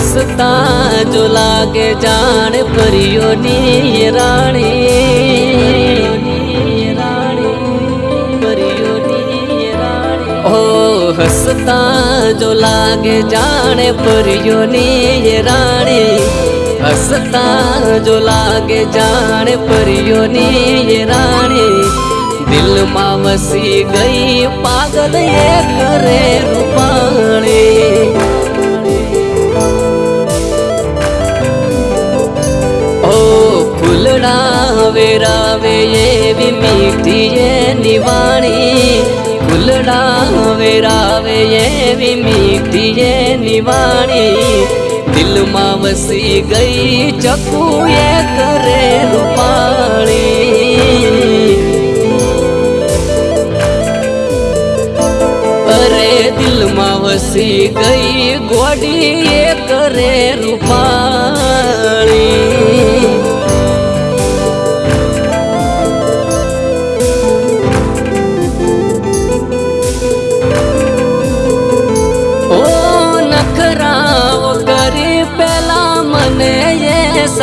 हसता जो लागे जान, परियो नी रानी। ओ हसता जो लागे जाने, परियो नी रानी। हसता जो लागे जाने, परियो नी रानी। दिल माँ वसी गई पागल, ये करे रूपाणी વેરાવે એવી મીઠી એ નિવાણી. ફૂલડા વેરાવે એવી મીઠી એ નિવાણી. દિલમાં વસી ગઈ ચકુએ કરેલું પાણી. અરે, દિલમાં વસી ગઈ ગોડી એ કરે રૂપાણી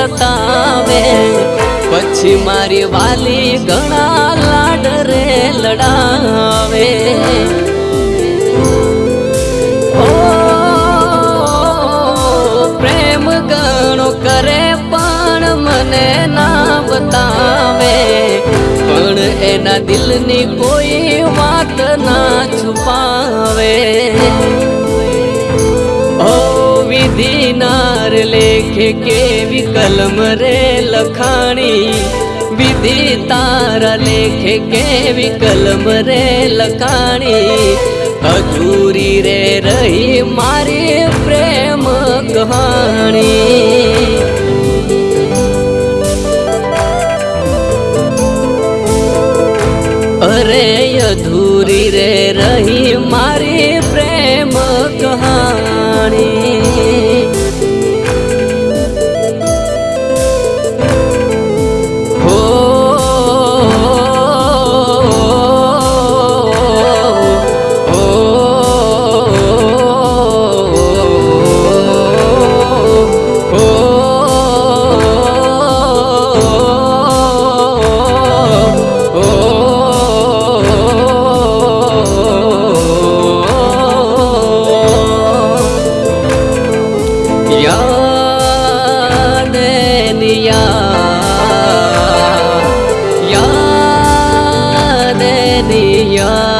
એ પછી મારી વાલી ઘણા લાડ રે લડાવે. ઓ, પ્રેમ ઘણો કરે પણ મને ના બતાવે. પણ એના દિલની કોઈ વાત ના છુપાવે. વિધિ નાર લેખે કેવી કલમ રે લખાણી? વિધિ તારા લેખે કેવી કલમ રે લખાણી? અધૂરી રે રહી મારી પ્રેમ કહાણી. અરે અધૂરી રે રહી મારી પ્રેમ दिया